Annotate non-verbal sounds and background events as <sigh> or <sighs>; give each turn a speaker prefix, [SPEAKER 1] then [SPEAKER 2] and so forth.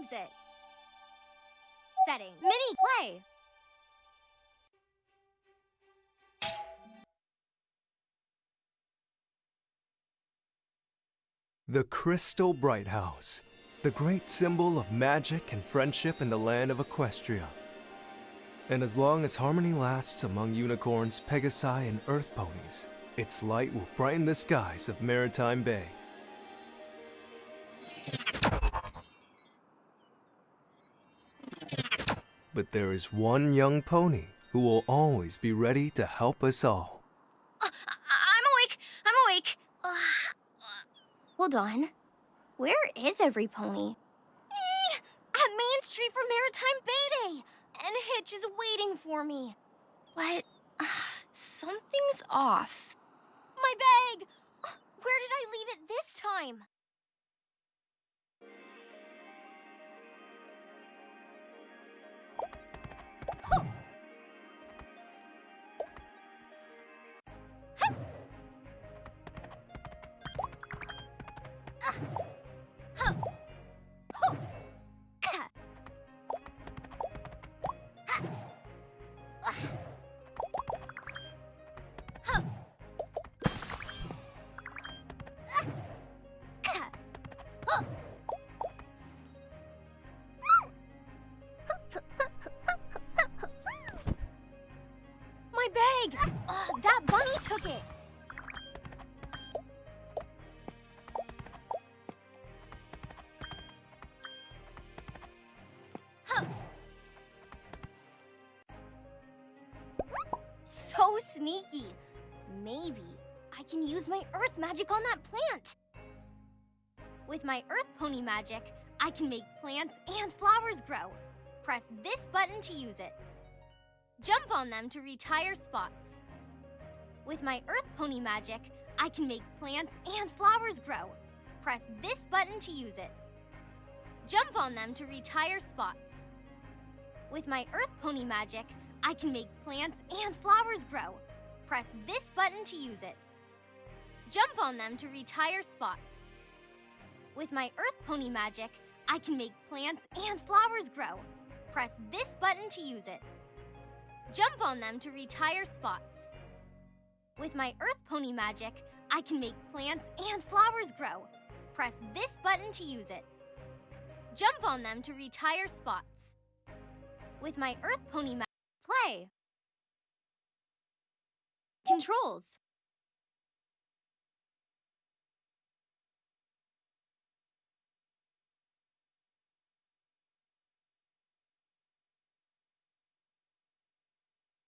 [SPEAKER 1] use it. Setting. Mini play.
[SPEAKER 2] The Crystal Bright House, the great symbol of magic and friendship in the land of Equestria. And as long as harmony lasts among unicorns, pegasi, and earth ponies, its light will brighten the skies of Maretime Bay. But there is one young pony who will always be ready to help us all.
[SPEAKER 1] Uh, I'm awake. I'm awake. Uh, hold on. Where is every pony? Eh, At Main Street for Maretime Bay Day. And Hitch is waiting for me. Uh, <sighs> something's off. My bag! Where did I leave it this time? It. Huh. So sneaky. Maybe I can use my earth magic on that plant. With my earth pony magic, I can make plants and flowers grow. Press this button to use it. Jump on them to reach higher spots. With my Earth Pony magic, I can make plants and flowers grow. Press this button to use it. Jump on them to higher spots. With my Earth Pony magic, I can make plants and flowers grow. Press this button to use it. Jump on them to higher spots. With my Earth Pony magic, I can make plants and flowers grow. Press this button to use it. Jump on them to higher spots. With my Earth Pony magic, I can make plants and flowers grow. Press this button to use it. Jump on them to higher spots. With my Earth Pony magic, play. Controls.